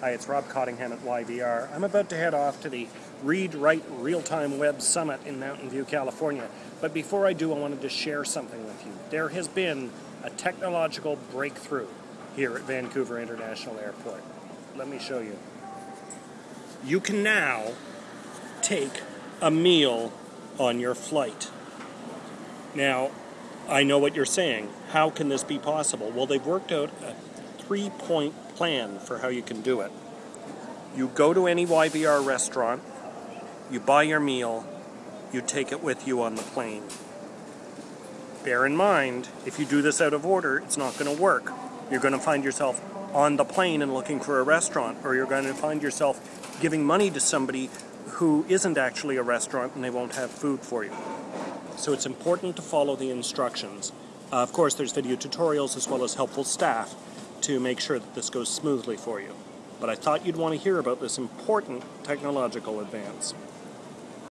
Hi, it's Rob Cottingham at YVR. I'm about to head off to the Read Write Real Time Web Summit in Mountain View, California. But before I do, I wanted to share something with you. There has been a technological breakthrough here at Vancouver International Airport. Let me show you. You can now take a meal on your flight. Now, I know what you're saying. How can this be possible? Well, they've worked out a three point plan for how you can do it. You go to any YVR restaurant, you buy your meal, you take it with you on the plane. Bear in mind, if you do this out of order, it's not going to work. You're going to find yourself on the plane and looking for a restaurant, or you're going to find yourself giving money to somebody who isn't actually a restaurant and they won't have food for you. So it's important to follow the instructions. Uh, of course, there's video tutorials as well as helpful staff to make sure that this goes smoothly for you. But I thought you'd want to hear about this important technological advance.